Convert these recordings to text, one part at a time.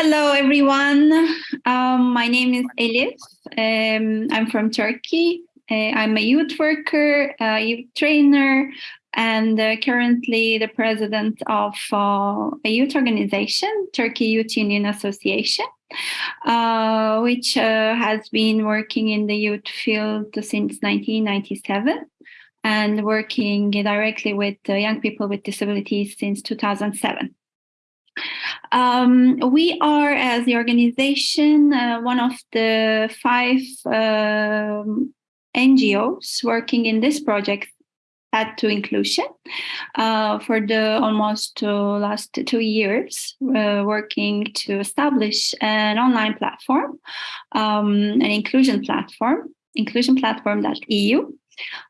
Hello, everyone. Um, my name is Elif. Um, I'm from Turkey. Uh, I'm a youth worker, a youth trainer, and uh, currently the president of uh, a youth organization, Turkey Youth Union Association, uh, which uh, has been working in the youth field since 1997 and working directly with young people with disabilities since 2007. Um, we are, as the organization, uh, one of the five um, NGOs working in this project Path to Inclusion uh, for the almost uh, last two years, uh, working to establish an online platform, um, an inclusion platform, inclusionplatform.eu,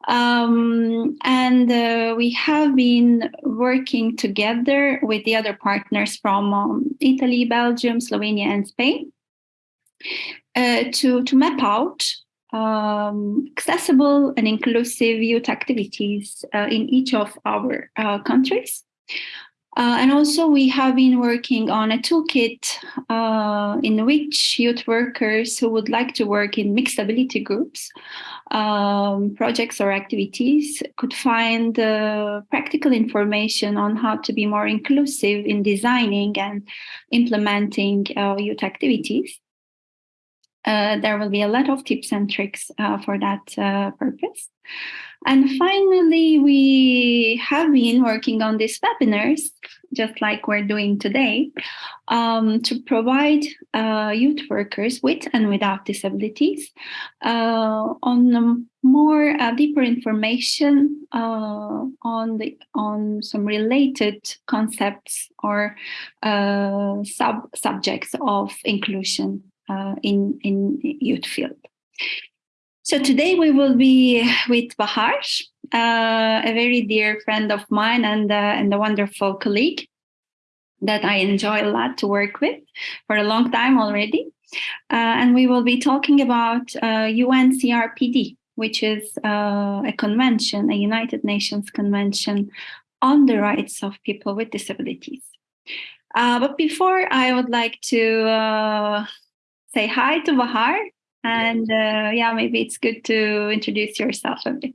um, and uh, we have been working together with the other partners from um, Italy, Belgium, Slovenia, and Spain uh, to, to map out um, accessible and inclusive youth activities uh, in each of our uh, countries. Uh, and also we have been working on a toolkit uh, in which youth workers who would like to work in mixed ability groups, um, projects or activities could find uh, practical information on how to be more inclusive in designing and implementing uh, youth activities. Uh, there will be a lot of tips and tricks uh, for that purpose. And finally, we have been working on these webinars, just like we're doing today, um, to provide uh, youth workers with and without disabilities uh, on more uh, deeper information uh, on the on some related concepts or uh, sub subjects of inclusion uh, in in youth field. So today we will be with Bahar, uh, a very dear friend of mine and, uh, and a wonderful colleague that I enjoy a lot to work with for a long time already. Uh, and we will be talking about UNCRPD, uh, which is uh, a convention, a United Nations convention on the rights of people with disabilities. Uh, but before I would like to say hi to Bahar and uh, yeah, maybe it's good to introduce yourself a bit.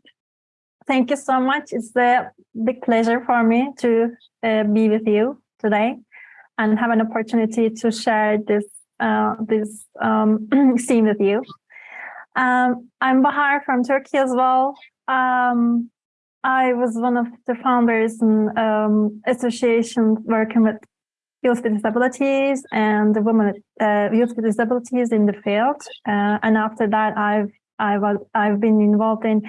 Thank you so much. It's a big pleasure for me to uh, be with you today and have an opportunity to share this uh, this um, scene with you. Um, I'm Bahar from Turkey as well. Um, I was one of the founders and um, associations working with youth with disabilities and the women uh, youth with disabilities in the field. Uh, and after that, I've I've I've been involved in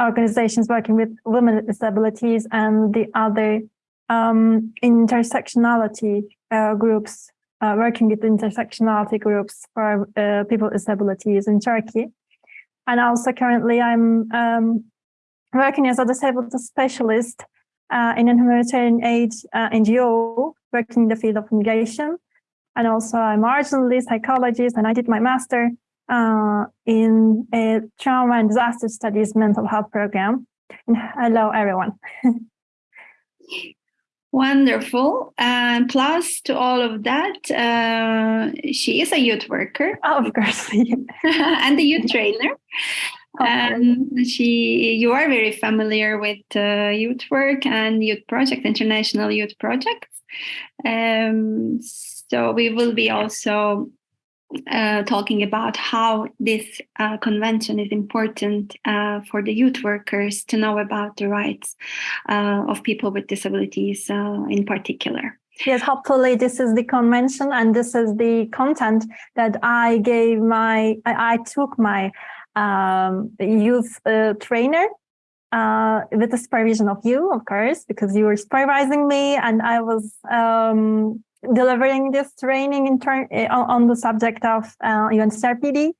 organizations working with women with disabilities and the other um, intersectionality uh, groups, uh, working with intersectionality groups for uh, people with disabilities in Turkey. And also currently I'm um, working as a disabled specialist uh, in a humanitarian aid NGO working in the field of migration. And also I'm originally psychologist and I did my master uh, in a trauma and disaster studies mental health program. And hello, everyone. Wonderful. And plus to all of that, uh, she is a youth worker. Oh, of course. and a youth trainer. And she, you are very familiar with uh, youth work and youth project, international youth projects. Um, so we will be also uh, talking about how this uh, convention is important uh, for the youth workers to know about the rights uh, of people with disabilities uh, in particular. Yes, hopefully this is the convention and this is the content that I gave my, I, I took my um, youth uh, trainer uh, with the supervision of you, of course, because you were supervising me and I was um, delivering this training in turn uh, on the subject of uh, UNCRPD.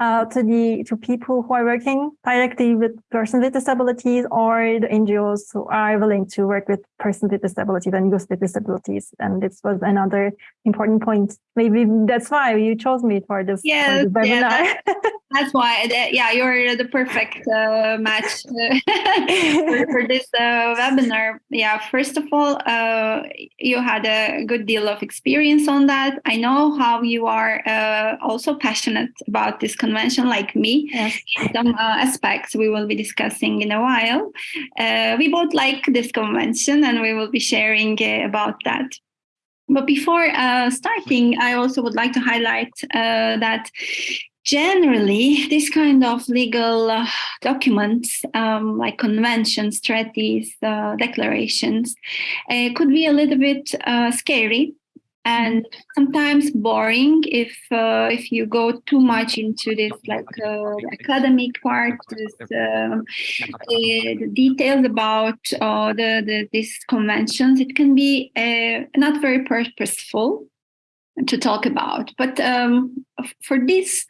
uh, to the to people who are working directly with persons with disabilities or the NGOs who are willing to work with persons with disabilities and youth with disabilities. And this was another important point. Maybe that's why you chose me for this, yes, for this webinar. Yeah, that's, that's, why. Yeah, you're the perfect uh, match for, for, this uh, webinar. Yeah, first of all, uh, you had a good deal of experience on that. I know how you are uh, also passionate about this convention like me. Yes. Some uh, aspects we will be discussing in a while. Uh, we both like this convention and we will be sharing uh, about that. But before uh, starting, I also would like to highlight uh, that generally this kind of legal uh, documents um, like conventions treaties uh, declarations uh, could be a little bit scary and sometimes boring if uh, if you go too much into this like uh, academic part this, um, uh, the details about uh, the, the these conventions it can be uh, not very purposeful to talk about. But um, for this,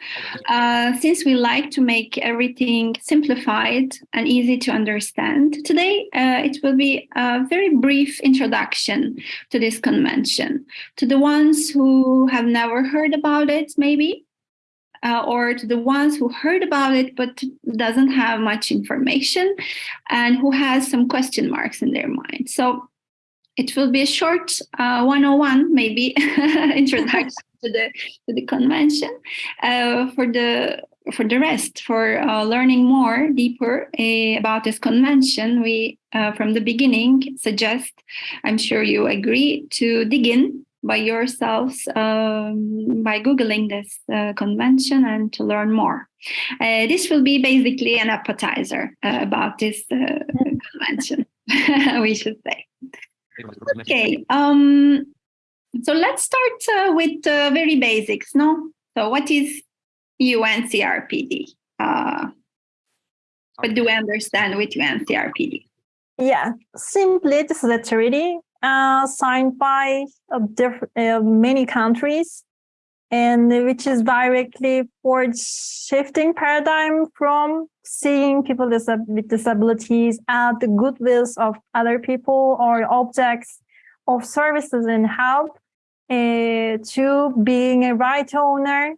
uh, since we like to make everything simplified and easy to understand, today uh, it will be a very brief introduction to this convention. To the ones who have never heard about it, maybe, uh, or to the ones who heard about it but doesn't have much information and who has some question marks in their mind. So it will be a short uh, 101 maybe introduction to the to the convention uh, for the for the rest for uh, learning more deeper uh, about this convention. We uh, from the beginning suggest i'm sure you agree to dig in by yourselves um, by googling this uh, convention and to learn more. This will be basically an appetizer about this convention we should say Okay. Um, so let's start uh, with uh, very basics. No. So what is UNCRPD? Uh, what do we understand with UNCRPD? Yeah, simply this is a treaty uh, signed by uh, many countries and which is directly for shifting paradigm from seeing people with disabilities as the goodwills of other people or objects of services and help uh, to being a right owner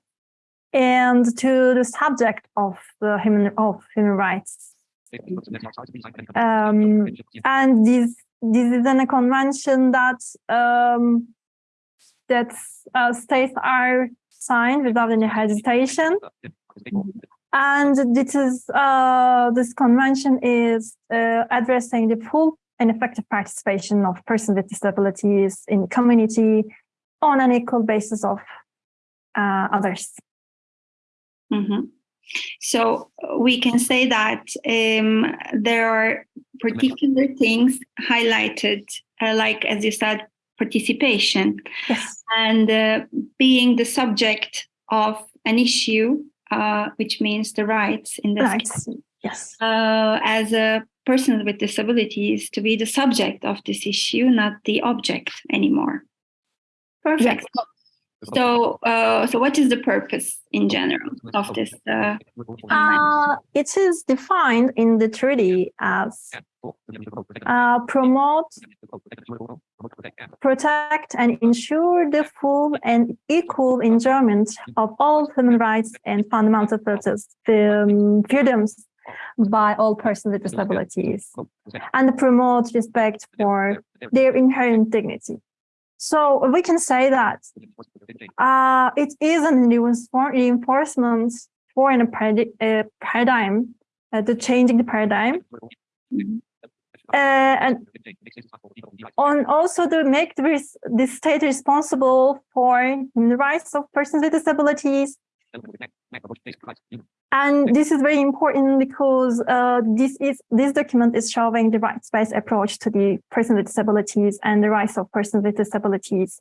and to the subject of the human of human rights. Um, and this this is a convention that um, that uh, states are signed without any hesitation. And this is uh, this convention is uh, addressing the full and effective participation of persons with disabilities in the community on an equal basis of uh, others. Mm -hmm. So we can say that um, there are particular things highlighted, uh, like as you said, participation yes. and uh, being the subject of an issue, uh, which means the rights in this rights. case. Yes. Uh, as a person with disabilities to be the subject of this issue, not the object anymore. Perfect. Yes. So, uh, so what is the purpose in general of this? Uh, uh, it is defined in the treaty as uh, promote, protect, and ensure the full and equal enjoyment of all human rights and fundamental um, freedoms by all persons with disabilities, and promote respect for their inherent dignity. So we can say that uh, it is an reinforcement for a paradigm, uh, the changing the paradigm. Uh, and on also to make the, the state responsible for the rights of persons with disabilities and this is very important because uh, this is this document is showing the rights-based approach to the person with disabilities and the rights of persons with disabilities.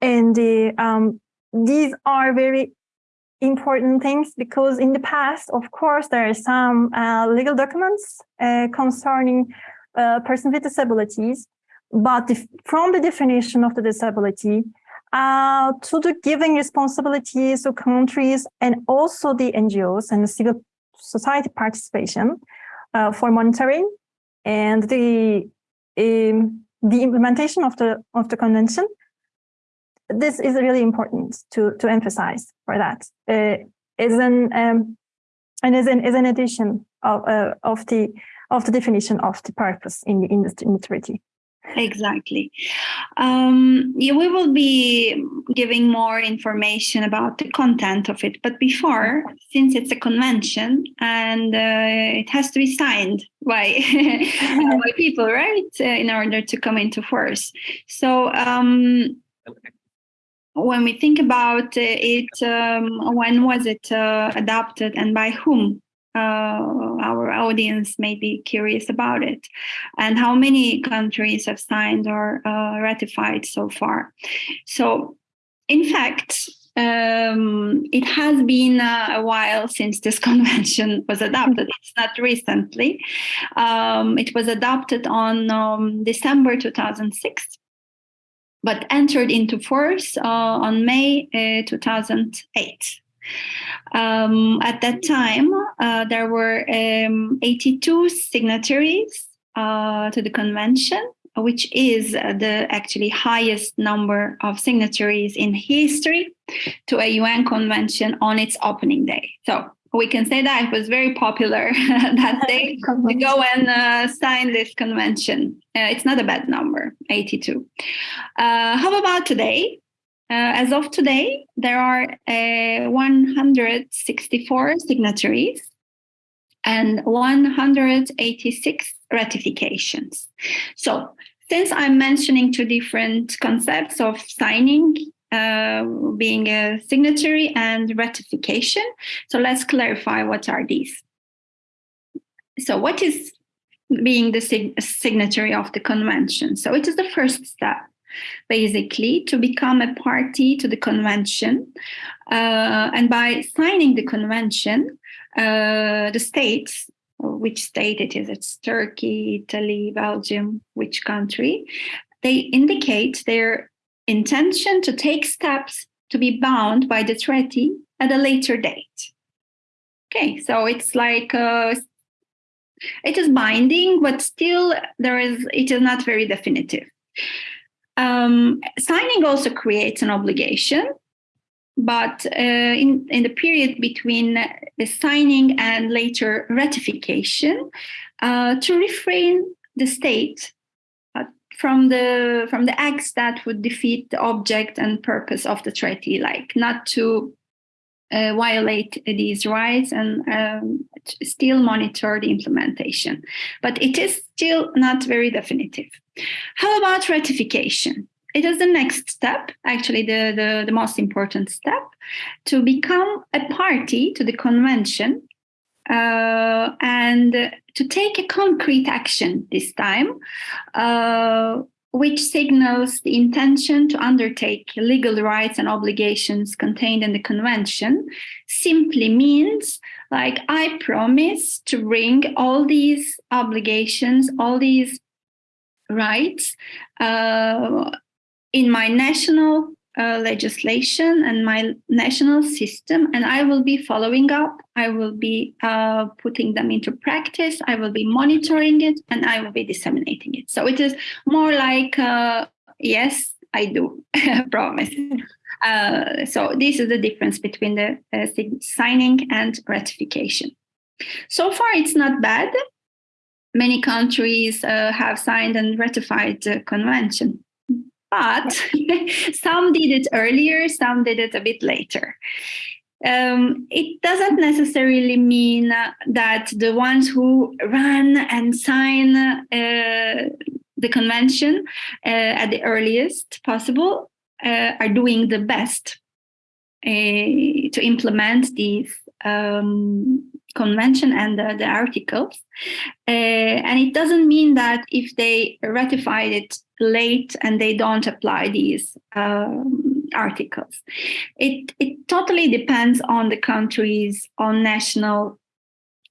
And the, um, these are very important things because in the past, of course, there are some uh, legal documents uh, concerning uh, persons with disabilities, but from the definition of the disability, uh, to the giving responsibilities to countries and also the NGOs and the civil society participation uh, for monitoring and the um, the implementation of the of the convention. This is really important to to emphasize for that. Uh, is an um, and is an is an addition of uh, of the of the definition of the purpose in the industry in the treaty. Exactly. Um, yeah, we will be giving more information about the content of it. But before, since it's a convention and uh, it has to be signed by, by people, right, uh, in order to come into force. So um, when we think about it, um, when was it uh, adopted and by whom? Uh, our audience may be curious about it and how many countries have signed or uh, ratified so far. So, in fact, um, it has been uh, a while since this convention was adopted. It's not recently. Um, it was adopted on um, December 2006, but entered into force uh, on May uh, 2008. Um, at that time, uh, there were um, 82 signatories uh, to the convention, which is the actually highest number of signatories in history to a UN convention on its opening day. So we can say that it was very popular that day to go and uh, sign this convention. Uh, it's not a bad number, 82. Uh, how about today? Uh, as of today, there are uh, 164 signatories and 186 ratifications. So since I'm mentioning two different concepts of signing, uh, being a signatory and ratification, so let's clarify what are these. So what is being the sig signatory of the convention? So it is the first step basically to become a party to the convention. Uh, and by signing the convention, uh, the states, which state it is, it's Turkey, Italy, Belgium, which country, they indicate their intention to take steps to be bound by the treaty at a later date. Okay, so it's like uh, it is binding, but still there is it is not very definitive. Um, signing also creates an obligation, but uh, in, in the period between the signing and later ratification, uh, to refrain the state uh, from the from the acts that would defeat the object and purpose of the treaty, like not to uh, violate these rights and um, still monitor the implementation. But it is still not very definitive. How about ratification? It is the next step, actually the, the, the most important step, to become a party to the convention uh, and to take a concrete action this time uh, which signals the intention to undertake legal rights and obligations contained in the convention, simply means like I promise to bring all these obligations, all these rights uh, in my national uh, legislation and my national system, and I will be following up. I will be uh, putting them into practice. I will be monitoring it, and I will be disseminating it. So it is more like, uh, yes, I do promise. Uh, so this is the difference between the uh, signing and ratification. So far, it's not bad. Many countries uh, have signed and ratified the convention but some did it earlier, some did it a bit later. Um, it doesn't necessarily mean that the ones who run and sign uh, the convention uh, at the earliest possible uh, are doing the best uh, to implement these um, convention and the, the articles. Uh, and it doesn't mean that if they ratified it late and they don't apply these um, articles. It, it totally depends on the country's on national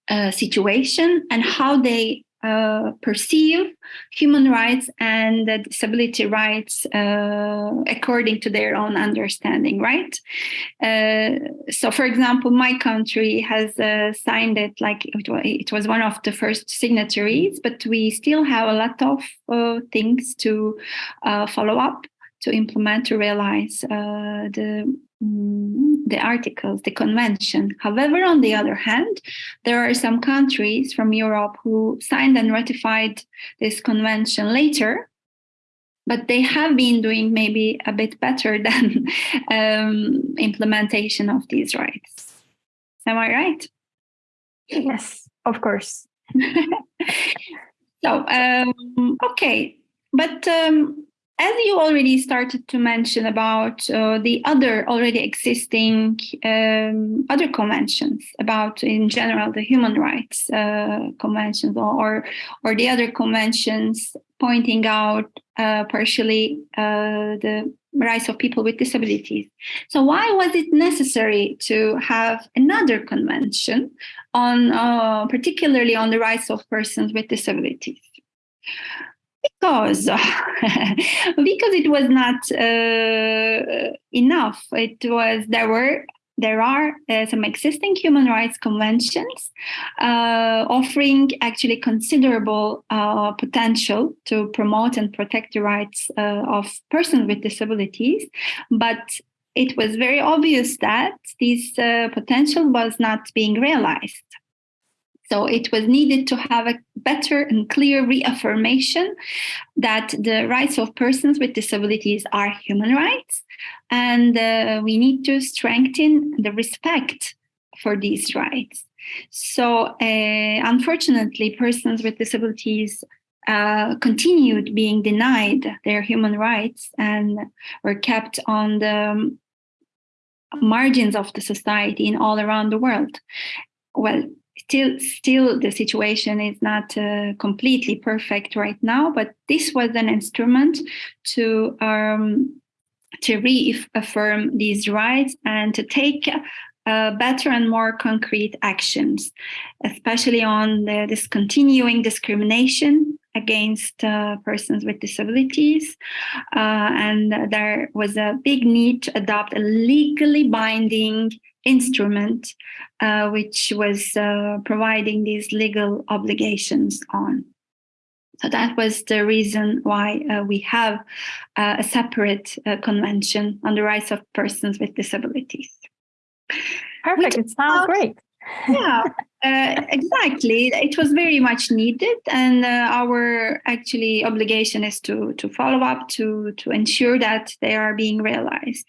uh, situation and how they uh, perceive human rights and uh, disability rights uh, according to their own understanding, right? Uh, so, for example, my country has uh, signed it like it was, one of the first signatories, but we still have a lot of uh, things to follow up, to implement, to realize the Mm, the articles, the convention. However, on the other hand, there are some countries from Europe who signed and ratified this convention later, but they have been doing maybe a bit better than um, implementation of these rights. Am I right? Yes, of course. so, um, okay, but um, as you already started to mention about uh, the other already existing um, other conventions about in general the human rights uh, conventions or or the other conventions pointing out uh, partially uh, the rights of people with disabilities. So why was it necessary to have another convention on uh, particularly on the rights of persons with disabilities because because it was not uh, enough. It was there were there are uh, some existing human rights conventions uh, offering actually considerable uh, potential to promote and protect the rights uh, of persons with disabilities, but it was very obvious that this uh, potential was not being realized. So it was needed to have a better and clear reaffirmation that the rights of persons with disabilities are human rights. And uh, we need to strengthen the respect for these rights. So uh, unfortunately, persons with disabilities uh, continued being denied their human rights and were kept on the margins of the society in all around the world. Well, still still the situation is not uh, completely perfect right now but this was an instrument to um, to reaffirm these rights and to take uh, better and more concrete actions, especially on the, this continuing discrimination against uh, persons with disabilities. Uh, and there was a big need to adopt a legally binding instrument uh, which was uh, providing these legal obligations on. So that was the reason why uh, we have uh, a separate uh, convention on the rights of persons with disabilities. Perfect. It sounds great. Yeah, uh, exactly. It was very much needed, and uh, our actually obligation is to to follow up to to ensure that they are being realized.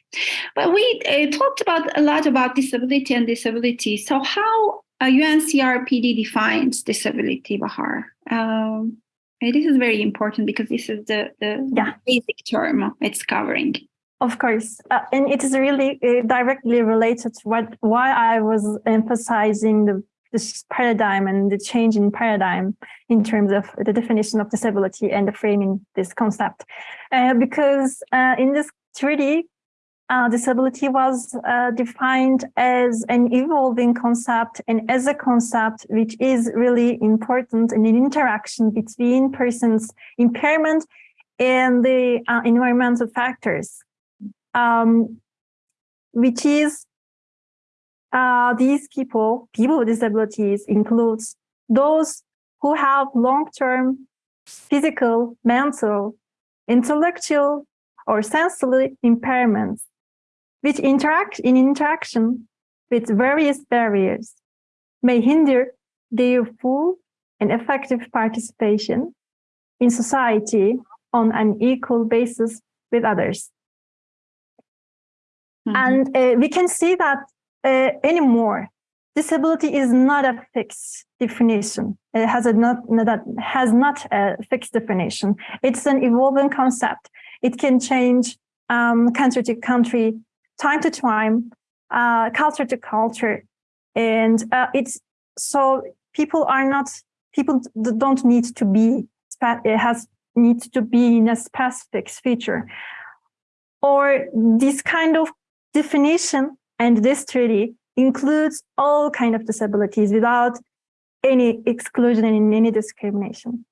But we uh, talked about a lot about disability and disability. So how UNCRPD defines disability, Bahar? Um, this is very important because this is the the yeah. basic term it's covering. Of course, uh, and it is really uh, directly related to what why I was emphasizing the this paradigm and the change in paradigm in terms of the definition of disability and the framing this concept. Uh, because uh, in this treaty, uh, disability was uh, defined as an evolving concept and as a concept which is really important in an interaction between persons' impairment and the environmental factors, um, which is uh, these people, people with disabilities includes those who have long-term physical, mental, intellectual, or sensory impairments, which interact in interaction with various barriers may hinder their full and effective participation in society on an equal basis with others. Mm -hmm. And uh, we can see that uh, anymore. Disability is not a fixed definition. It has a not, not has not a fixed definition. It's an evolving concept. It can change um, country to country, time to time, uh, culture to culture, and uh, it's so people are not people don't need to be it has need to be in a specific feature or this kind of definition and this treaty includes all kind of disabilities without any exclusion and any discrimination.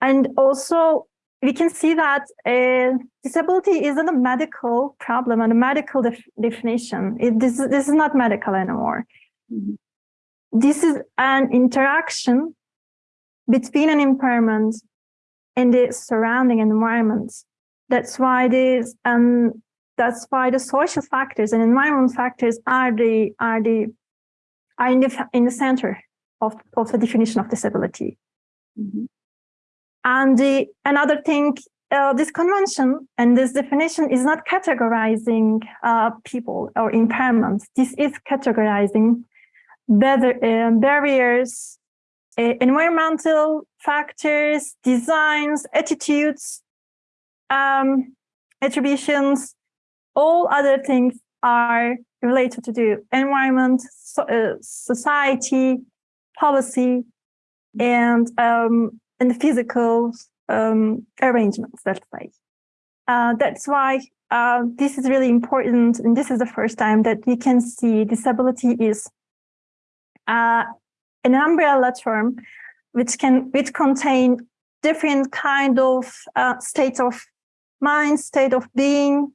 And also, we can see that uh, disability isn't a medical problem and a medical def definition. It, this, this is not medical anymore. Mm -hmm. This is an interaction between an impairment and the surrounding environment. That's why this um that's why the social factors and environment factors are the are the are in the in the center of, of the definition of disability. Mm -hmm. And the another thing, uh, this convention and this definition is not categorizing uh, people or impairments. This is categorizing better, uh, barriers, uh, environmental factors, designs, attitudes, um, attributions, all other things are related to the environment, so, uh, society, policy, and um, and the physical um, arrangements, let's say. Uh, that's why uh, this is really important, and this is the first time that we can see disability is uh, an umbrella term which can which contain different kind of uh, states of mind, state of being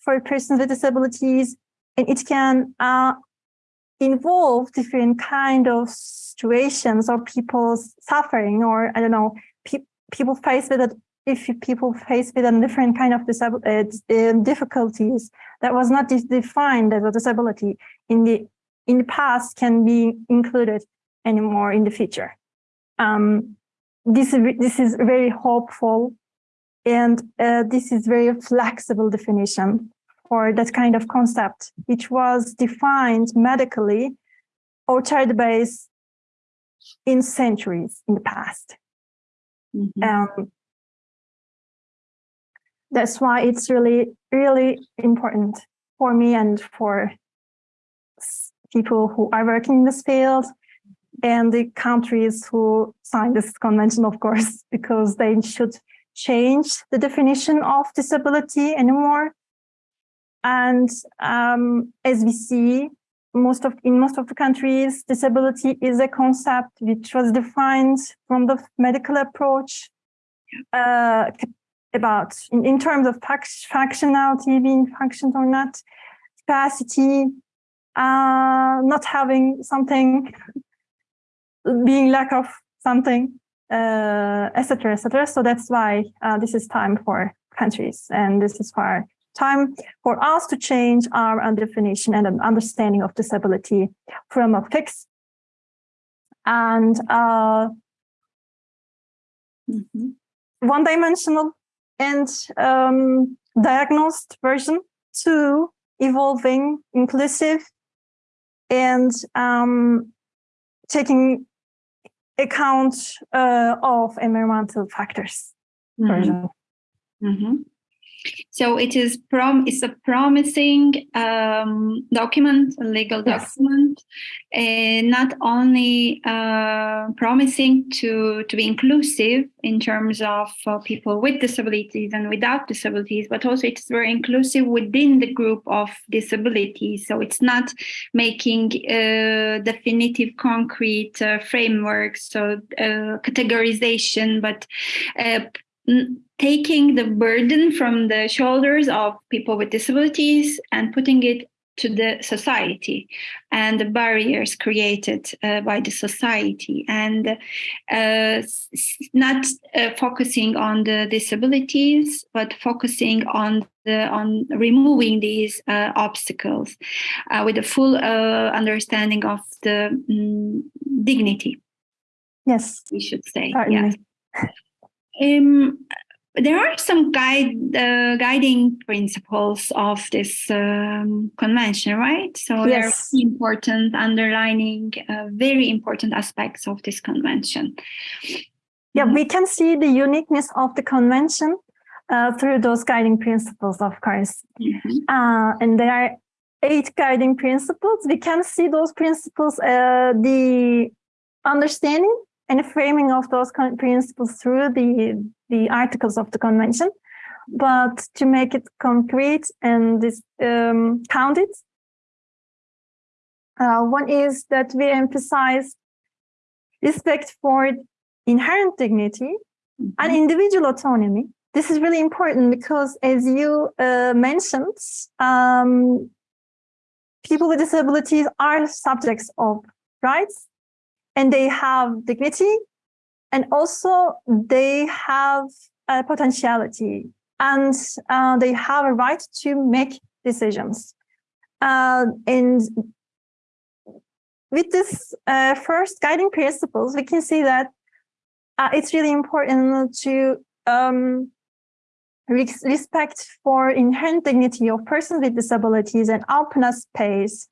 for persons with disabilities, and it can uh, involve different kind of situations or people's suffering, or I don't know, pe people face with it. If people face with a different kind of uh, uh, difficulties that was not defined as a disability in the in the past can be included anymore in the future. Um, this, this is very hopeful and uh, this is very flexible definition for that kind of concept, which was defined medically or child-based in centuries in the past. Mm -hmm. um, that's why it's really, really important for me and for people who are working in this field and the countries who signed this convention, of course, because they should change the definition of disability anymore. And um, as we see, most of in most of the countries, disability is a concept which was defined from the medical approach uh, about in, in terms of functionality, being functioned or not, capacity, uh, not having something, being lack of something, etc., uh, etc. Et so that's why uh, this is time for countries, and this is for time for us to change our definition and an understanding of disability from a fixed and uh, mm -hmm. one-dimensional and um, diagnosed version to evolving, inclusive, and um, taking account uh, of environmental factors. Mm -hmm. Mm -hmm. So it is prom it's a promising um, document, a legal yes. document, and not only uh, promising to to be inclusive in terms of uh, people with disabilities and without disabilities, but also it's very inclusive within the group of disabilities. So it's not making uh, definitive, concrete uh, frameworks, so uh, categorization, but uh, taking the burden from the shoulders of people with disabilities and putting it to the society and the barriers created uh, by the society and uh, not uh, focusing on the disabilities but focusing on the on removing these uh, obstacles uh, with a full uh, understanding of the um, dignity. Yes. We should say yes um, there are some guide uh, guiding principles of this um, convention, right? So yes. there are important underlining uh, very important aspects of this convention. Yeah, we can see the uniqueness of the convention uh, through those guiding principles, of course. Mm -hmm. and there are eight guiding principles. We can see those principles, uh, the understanding and framing of those principles through the, the articles of the convention. But to make it concrete and this, um, counted, uh, one is that we emphasize respect for inherent dignity and individual autonomy. This is really important because, as you uh, mentioned, um, people with disabilities are subjects of rights and they have dignity and also they have a potentiality and uh, they have a right to make decisions. Uh, and with this uh, first guiding principles, we can see that uh, it's really important to um, respect for inherent dignity of persons with disabilities and open a space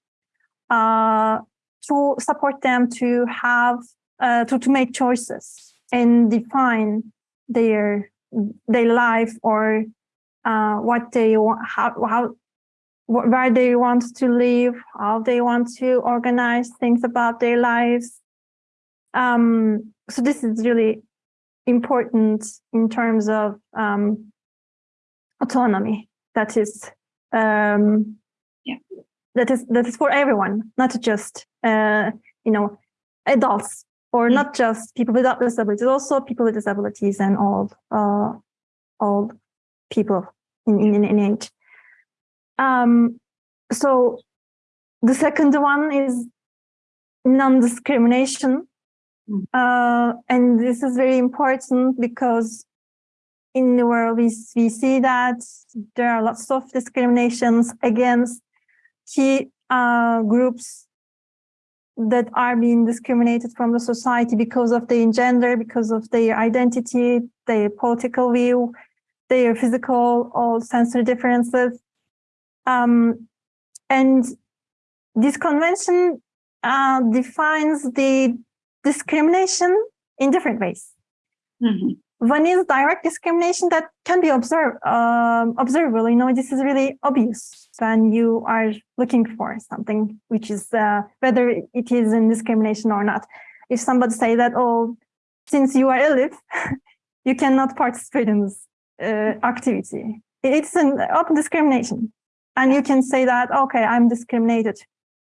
uh, to support them to have uh, to, to make choices and define their their life or uh, what they want how, how where they want to live how they want to organize things about their lives um, so this is really important in terms of um, autonomy that is um, Yeah. That is that is for everyone not just uh, you know adults or Mm. not just people without disabilities also people with disabilities and all uh, all people in, in, in age um, so the second one is non-discrimination Mm. uh, and this is very important because in the world we, we see that there are lots of discriminations against key uh, groups that are being discriminated from the society because of their gender, because of their identity, their political view, their physical or sensory differences. Um, and this convention uh, defines the discrimination in different ways. Mhm. One is direct discrimination that can be observed, um, observable. You know, this is really obvious when you are looking for something, which is uh, whether it is in discrimination or not. If somebody say that, oh, since you are elif, you cannot participate in this uh, activity. It's an open discrimination, and you can say that, okay, I'm discriminated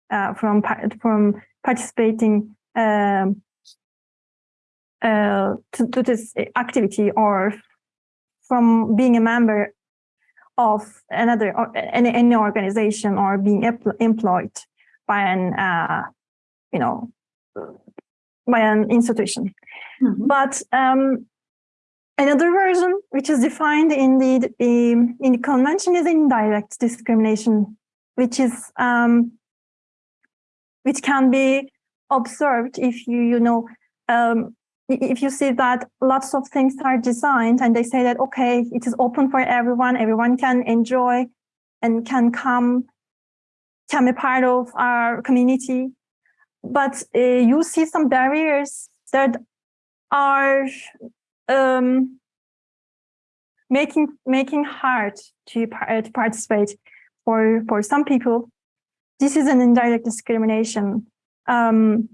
uh, from from participating um, uh, to, to this activity or from being a member of another or any, any organization or being employed by an uh, you know by an institution Mhm. but um, another version which is defined in the, the in the convention is indirect discrimination which is um, which can be observed if you you know um, if you see that lots of things are designed and they say that okay it is open for everyone everyone can enjoy and can come can be part of our community. But uh, you see some barriers that are um, making making hard to, par- to participate for for some people. This is an indirect discrimination. Um,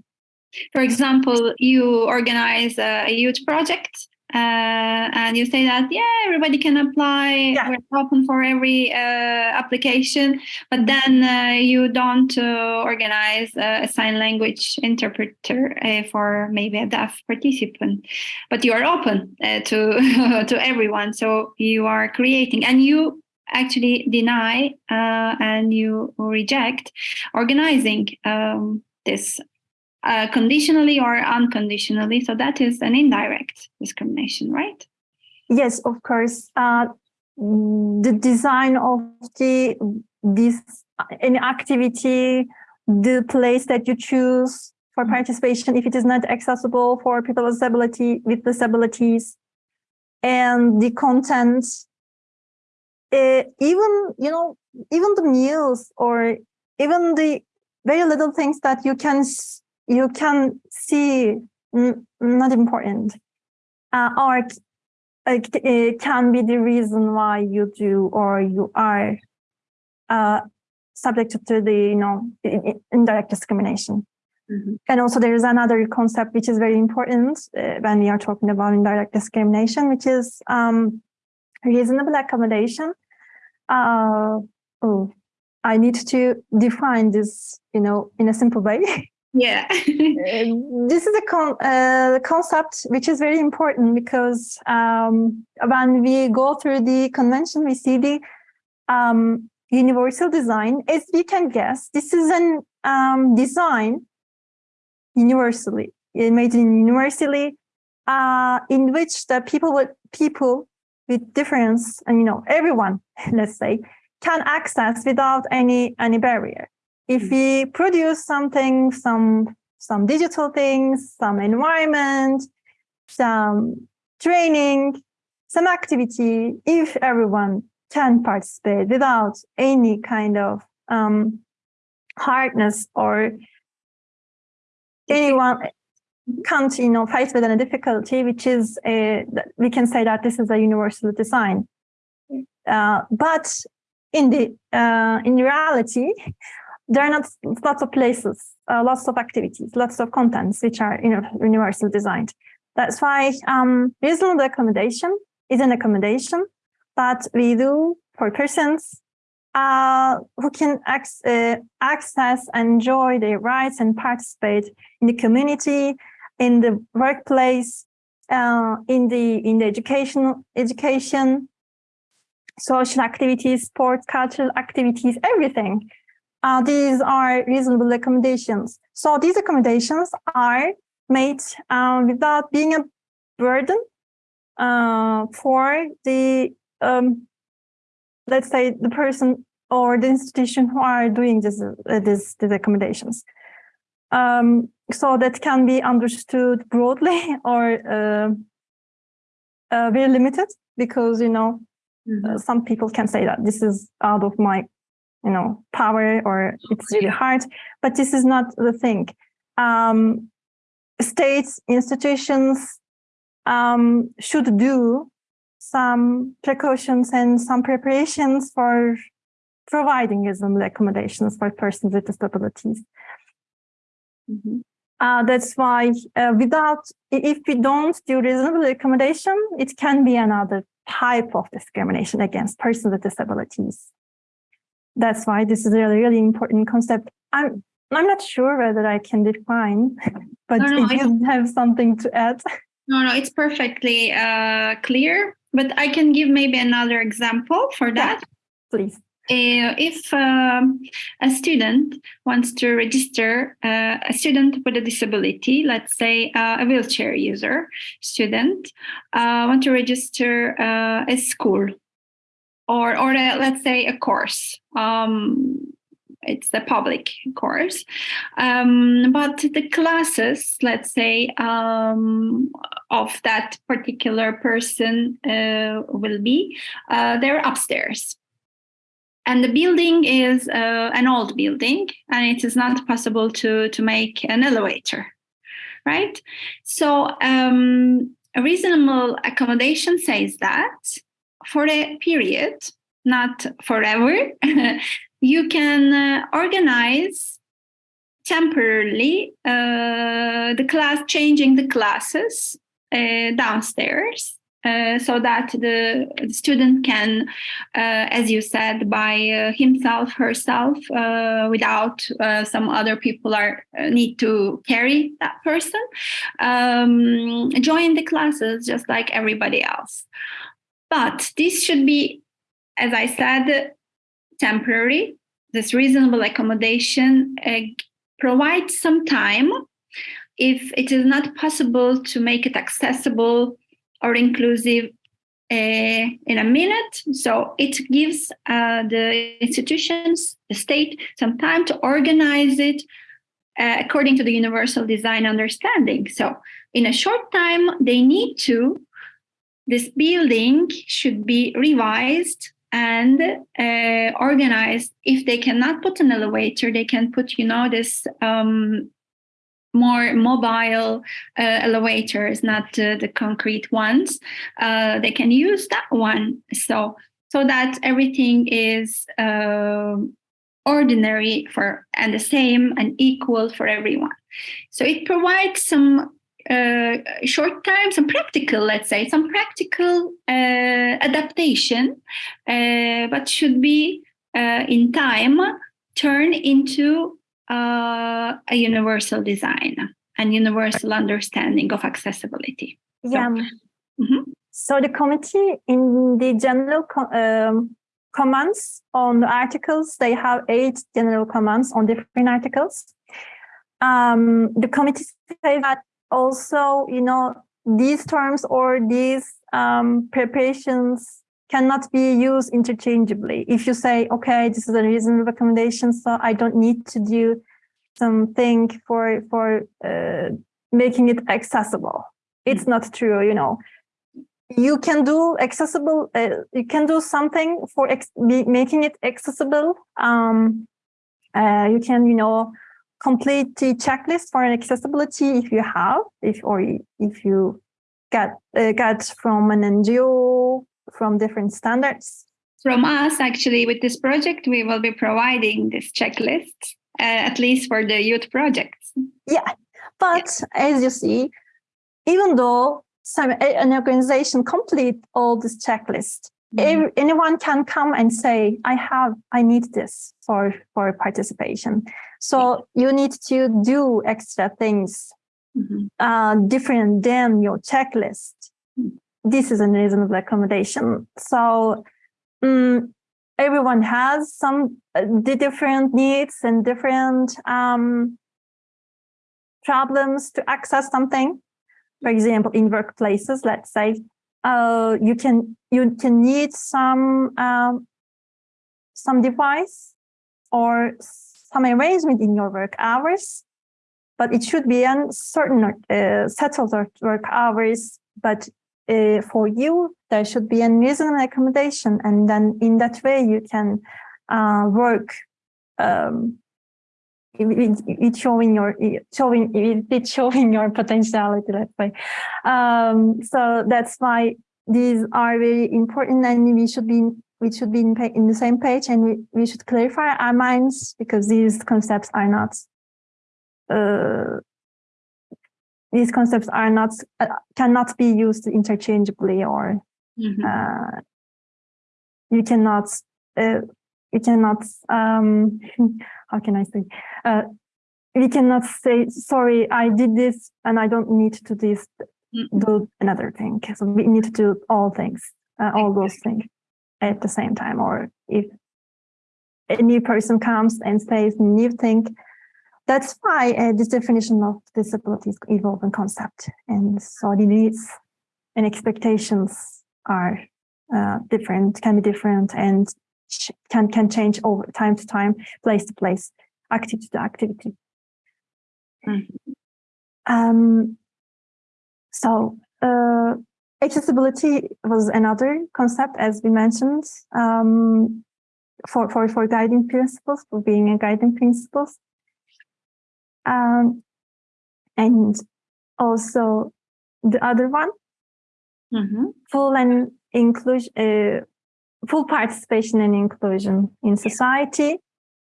For example, you organize a, a youth project uh, and you say that, yeah, everybody can apply, Yeah. we're open for every uh, application, but then uh, you don't uh, organize a, a sign language interpreter uh, for maybe a deaf participant, but you are open uh, to, to everyone. So you are creating and you actually deny uh, and you reject organizing um, this uh, conditionally or unconditionally. So that is an indirect discrimination, right? Yes, of course. Uh, the design of the this any activity, the place that you choose for participation, if it is not accessible for people with disability with disabilities, and the content, uh, even you know, even the meals or even the very little things that you can you can see not important uh, uh, it can be the reason why you do or you are uh, subject to the you know indirect discrimination. And also there is another concept which is very important uh, when we are talking about indirect discrimination, which is um, reasonable accommodation. Uh, oh, I need to define this, you know, in a simple way. Yeah. Uh, this is a con uh, concept which is very important because um, when we go through the convention, we see the um, universal design. As we can guess, this is an um, design universally, made universally, uh, in which the people with people with difference, and you know, everyone, let's say, can access without any any barrier. If we produce something, some some digital things, some environment, some training, some activity, if everyone can participate without any kind of um, hardness or anyone can't you know face with any difficulty which is a, we can say that this is a universal design. Uh, but in the uh, in reality there are not lots of places uh, lots of activities lots of contents which are you know universal designed that's why um reasonable accommodation is an accommodation that we do for persons uh, who can uh, access and enjoy their rights and participate in the community, in the workplace, uh, in the in the educational education, social activities, sports, cultural activities, everything. Uh, these are reasonable accommodations. So these accommodations are made uh, without being a burden uh, for the um, let's say the person or the institution who are doing this, uh, this, these accommodations. Um, so that can be understood broadly or uh, uh, very limited because, you know, mm -hmm. some people can say that this is out of my, you know, power or it's really hard, but this is not the thing. Um, states, institutions um, should do some precautions and some preparations for providing reasonable accommodations for persons with disabilities. Mm -hmm. uh, that's why uh, without, if we don't do reasonable accommodation, it can be another type of discrimination against persons with disabilities. That's why this is a really, really important concept. I'm, I'm not sure whether I can define, but no, no, if you have something to add. No, no, it's perfectly uh, clear. But I can give maybe another example for that. Yeah, please. Uh, if um, a student wants to register uh, a student with a disability, let's say uh, a wheelchair user student, uh, want to register uh, a school or, or a, let's say a course. Um, it's the public course. Um, but the classes, let's say, um, of that particular person uh, will be, uh, they're upstairs. And the building is uh, an old building and it is not possible to, to make an elevator, right? So um, a reasonable accommodation says that for a period, not forever, you can uh, organize temporarily uh, the class, changing the classes uh, downstairs uh, so that the, student can, uh, as you said, by uh, himself, herself, without some other people are need to carry that person, um, join the classes just like everybody else. But this should be, as I said, temporary. This reasonable accommodation provides some time if it is not possible to make it accessible or inclusive uh, in a minute. So it gives uh, the institutions, the state, some time to organize it uh, according to the universal design understanding. So in a short time, they need to, this building should be revised and uh, organized. If they cannot put an elevator, they can put, you know, this um, more mobile uh, elevators, not uh, the concrete ones, uh, they can use that one. So, so that everything is uh, ordinary for and the same and equal for everyone. So it provides some uh, short time, some practical, let's say, some practical uh, adaptation, but should be in time turn into uh, a universal design and universal understanding of accessibility. Yeah. Mhm. So the committee in the general um, comments on the articles, they have eight general comments on different articles. Um, the committee say that also, you know, these terms or these um, preparations cannot be used interchangeably. If you say, okay, this is a reasonable recommendation, so I don't need to do something for for uh, making it accessible. It's not true, you know. You can do accessible. Uh, you can do something for making it accessible. Um, uh, you can, you know, complete the checklist for an accessibility if you have, if or if you get uh, get from an NGO from different standards. From us, actually, with this project, we will be providing this checklist, uh, at least for the youth projects. Yeah, but as you see, even though some an organization complete all this checklist, ev- anyone can come and say, "I have, I need this for for participation." So you need to do extra things Mhm. uh, different than your checklist. This is a reasonable accommodation. So mm, everyone has some uh, the different needs and different um, problems to access something. For example, in workplaces, let's say uh, you can you can need some um, some device or some arrangement in your work hours but it should be a certain uh, settled work- hours. But uh, for you, there should be a reasonable accommodation, and then in that way you can uh, work. Um, it, it, it showing your it showing it, it showing your potentiality. Let's say. Um, so that's why these are very important, and we should be we should be in, in the same page, and we, we should clarify our minds because these concepts are not uh, these concepts are not uh, cannot be used interchangeably or Mhm. uh, you cannot you cannot um, how can I say? Uh, we cannot say sorry I did this and I don't need to this do another thing. So we need to do all things uh, all those things at the same time or if a new person comes and says new thing that's why uh, this definition of disability is evolving concept. And so the needs and expectations are uh, different can be different and can can change over time to time place to place activity to activity Mhm. um so uh, accessibility was another concept as we mentioned um, for, for, for guiding principles, for being a guiding principles. Um, and also the other one, Mhm. full and inclusion, uh, full participation and inclusion in society.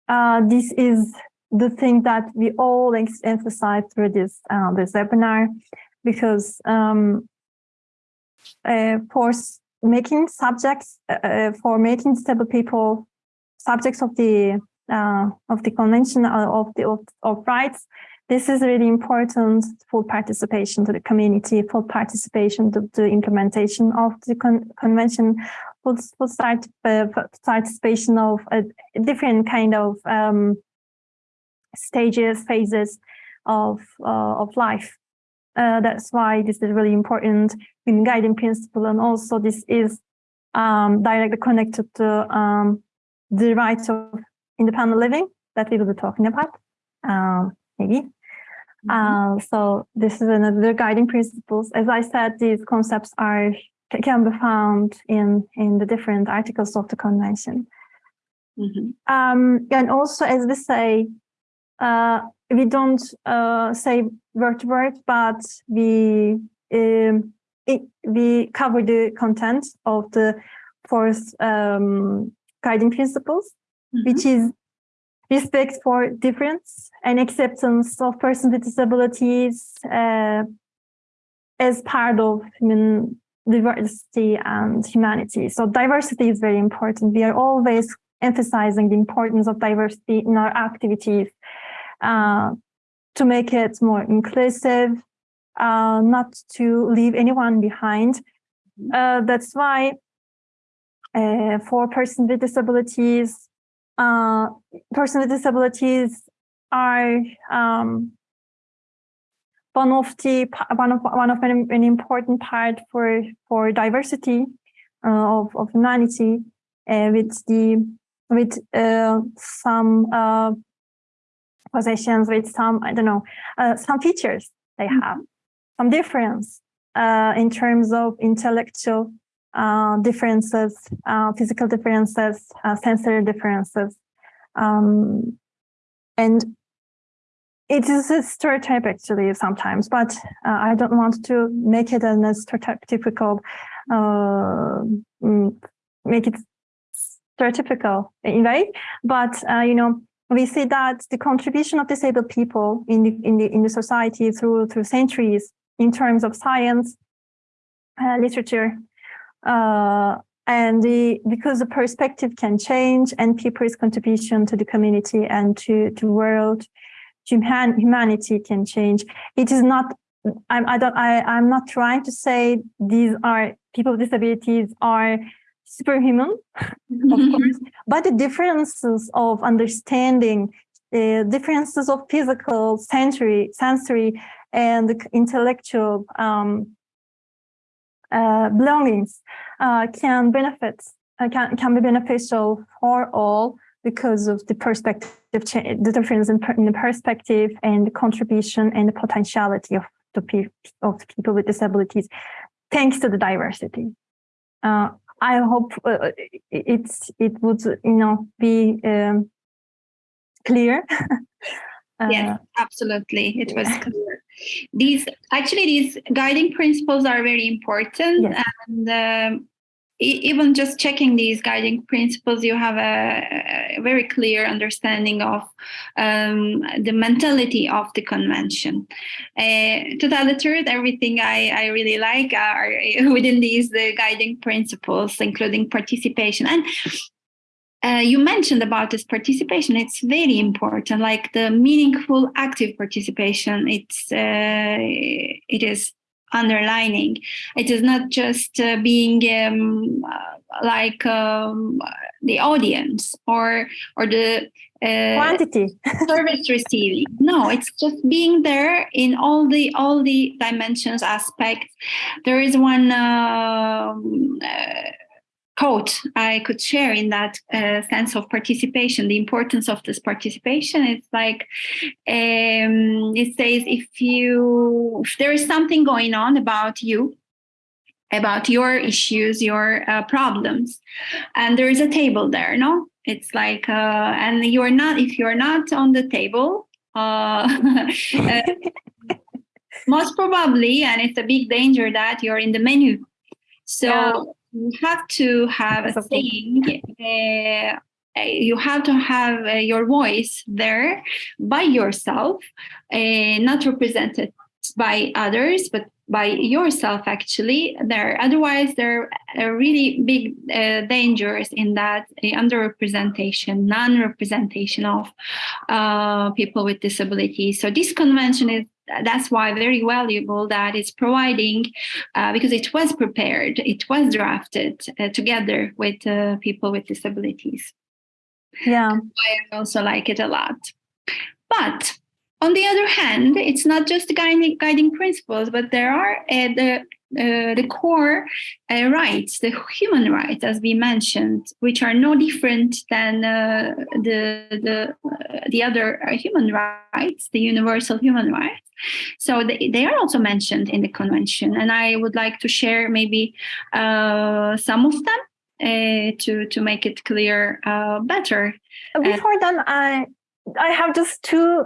Uh, this is the thing that we all emphasize through this uh, this webinar, because um, uh, for making subjects uh, uh, for making disabled people subjects of the uh, of the convention of the of, of rights this is really important full participation to the community full participation to the implementation of the con- convention full, full start, uh, participation of a different kind of um, stages phases of uh, of life. Uh, that's why this is really important in guiding principle and also this is um, directly connected to um, the rights of independent living that we will be talking about uh, maybe. Uh, so this is another guiding principles. As i said these concepts are can be found in in the different articles of the convention Mhm. um, and also, as we say, uh, we don't uh, say word to word, but we um, it, we cover the content of the fourth um, guiding principles, which is respect for difference and acceptance of persons with disabilities uh, as part of human diversity and humanity. So diversity is very important. We are always emphasizing the importance of diversity in our activities. uh, to make it more inclusive, uh, not to leave anyone behind. Uh, that's why uh, for persons with disabilities, uh, persons with disabilities are um, one of the one of one of an, an important part for for diversity uh, of of humanity uh, with the with uh, some uh, possessions with some I don't know uh, some features they Mm-hmm. have some difference uh, in terms of intellectual uh, differences, uh, physical differences, uh, sensory differences, um, and it is a stereotype actually sometimes, but uh, I don't want to make it an a stereotypical, uh, mm, make it stereotypical in way. But uh, you know, we see that the contribution of disabled people in the in the in the society through through centuries in terms of science, uh, literature, uh, and the because the perspective can change and people's contribution to the community and to to world human, humanity can change. It is not, I'm, I don't, I, I'm not trying to say these are people with disabilities are superhuman, of course, but the differences of understanding, uh, differences of physical, sensory, sensory, and intellectual um, uh, belongings uh, can benefit, uh, can, can be beneficial for all because of the perspective, the difference in, in, the perspective and the contribution and the potentiality of the pe of people with disabilities, thanks to the diversity. Uh, I hope uh, it's it would you know be um, clear. yes, absolutely, it was clear. These actually these guiding principles are very important, Yes. and um, even just checking these guiding principles, you have a, a very clear understanding of um, the mentality of the convention. Uh, to tell the truth, everything I, I really like are within these the guiding principles, including participation. And uh, you mentioned about this participation. It's very important, like the meaningful, active participation. It's uh, it is underlining. It is not just uh, being um, uh, like um, the audience or or the uh, Quantity. service receiving. No, it's just being there in all the all the dimensions aspects. There is one um, uh, quote I could share in that uh, sense of participation, the importance of this participation. It's like um, it says if you if there is something going on about you, about your issues, your uh, problems, and there is a table there, no? It's like uh, and you're not if you're not on the table. Uh, uh, most probably, and it's a big danger that you're in the menu. So. You have to have a saying. Uh, uh, you have to have uh, your voice there by yourself, uh, not represented by others, but by yourself actually there otherwise there are really big uh, dangers in that uh, underrepresentation non-representation of uh, people with disabilities so this convention is that's why very valuable that it's providing uh, because it was prepared it was drafted uh, together with uh, people with disabilities Yeah. I also like it a lot. But on the other hand, it's not just guiding, guiding principles, but there are uh, the uh, the core uh, rights, the human rights, as we mentioned, which are no different than uh, the the uh, the other uh, human rights, the universal human rights. So they, they are also mentioned in the convention, and I would like to share maybe some of them to to make it clear better. Before then, I I have just two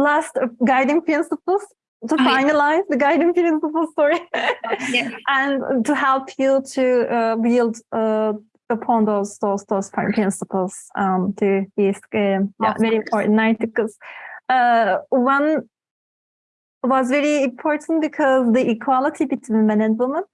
last guiding principles to Oh, finalize the guiding principles. Sorry, Yes. and to help you to uh, build uh, upon those those those principles um, to be uh, yeah, very important. Right? Because uh, one was very important because the equality between men and women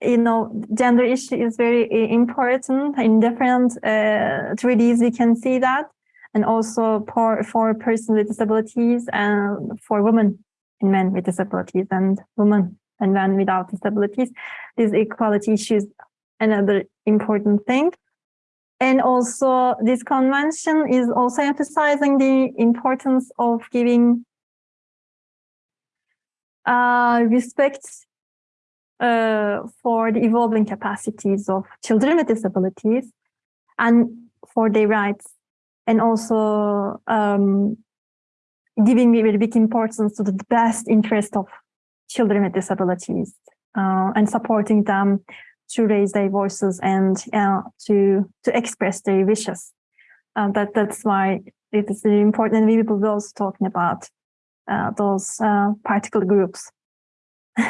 you know, gender issue is very uh, important in different uh, 3Ds. We can see that, and also for, for persons with disabilities and for women and men with disabilities and women and men without disabilities. These equality issues, another important thing. And also this convention is also emphasizing the importance of giving uh, respect uh, for the evolving capacities of children with disabilities and for their rights and also um, giving very big importance to the best interest of children with disabilities uh, and supporting them to raise their voices and uh, to to express their wishes. Uh, that that's why it is really important. And we will be also talking about uh, those uh, particular groups.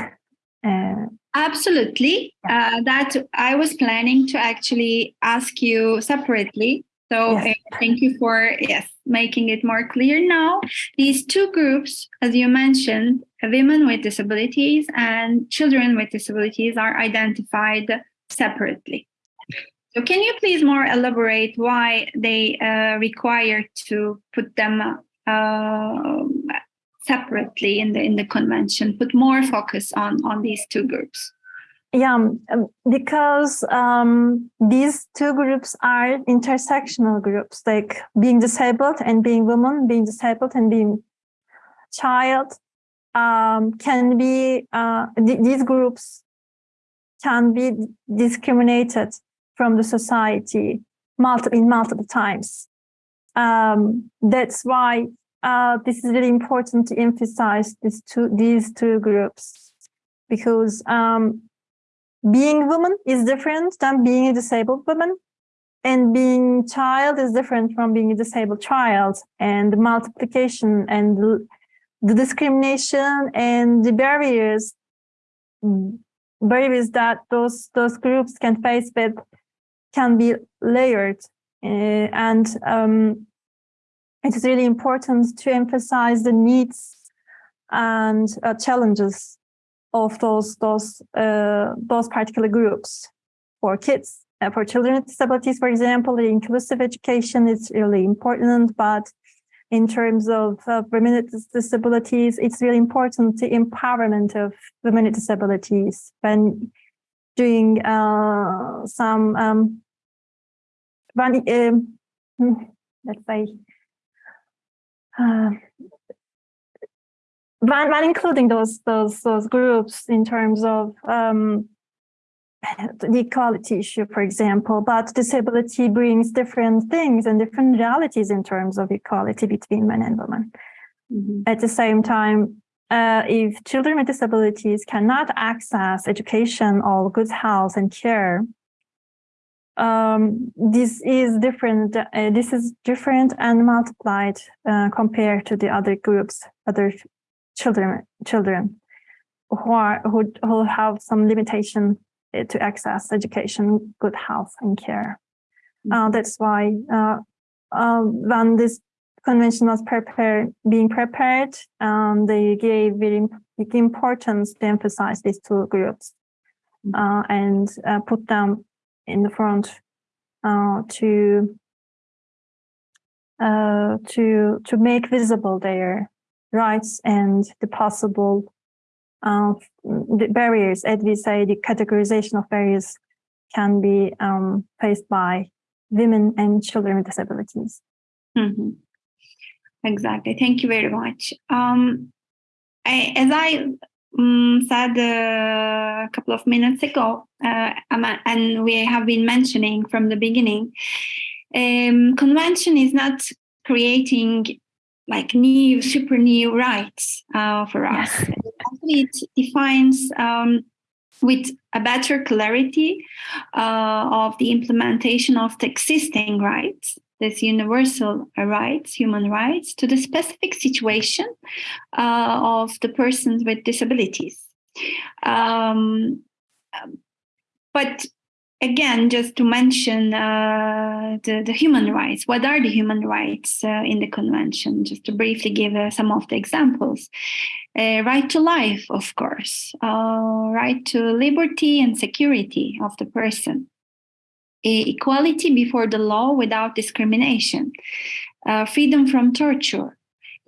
Uh, Absolutely. that I was planning to actually ask you separately so yes. uh, thank you for yes making it more clear now. These two groups, as you mentioned, women with disabilities and children with disabilities are identified separately. So can you please more elaborate why they uh, require to put them uh, separately in the in the convention, put more focus on on these two groups? Yeah, um, um, because um, these two groups are intersectional groups, like being disabled and being woman, being disabled and being child um, can be, uh, th these groups can be discriminated from the society multiple, in multiple times. Um, that's why uh, this is really important to emphasize these two, these two groups because um, being woman is different than being a disabled woman and being child is different from being a disabled child and the multiplication and the discrimination and the barriers barriers that those those groups can face with can be layered uh, and um, it is really important to emphasize the needs and uh, challenges of those those uh, those particular groups. For kids uh, for children with disabilities for example the inclusive education is really important but in terms of uh, women with disabilities it's really important the empowerment of women with disabilities when doing uh, some um, when, um, let's say uh, when, when including those those those groups in terms of um, the equality issue, for example, but disability brings different things and different realities in terms of equality between men and women. Mm -hmm. At the same time, uh, if children with disabilities cannot access education or good health and care, um, this is different. Uh, this is different and multiplied uh, compared to the other groups, other children children who are who, who have some limitation eh, to access education, good health and care. Mm -hmm. uh, that's why uh, uh, when this convention was prepared, being prepared, um, they gave very big importance to emphasize these two groups mm -hmm. and uh, put them in the front uh, to to to make visible their rights and the possible uh, the barriers, as we say, the categorization of barriers can be um, faced by women and children with disabilities. Mm -hmm. Exactly. Thank you very much. Um, I, as I um, said uh, a couple of minutes ago, uh, and we have been mentioning from the beginning, um, convention is not creating like new, super new rights uh, for us. Actually, it defines um, with a better clarity uh, of the implementation of the existing rights, this universal rights, human rights, to the specific situation uh, of the persons with disabilities. Um, but again, just to mention uh, the, the human rights, what are the human rights uh, in the convention? Just to briefly give uh, some of the examples. Uh, right to life, of course, uh, right to liberty and security of the person, equality before the law without discrimination, uh, freedom from torture,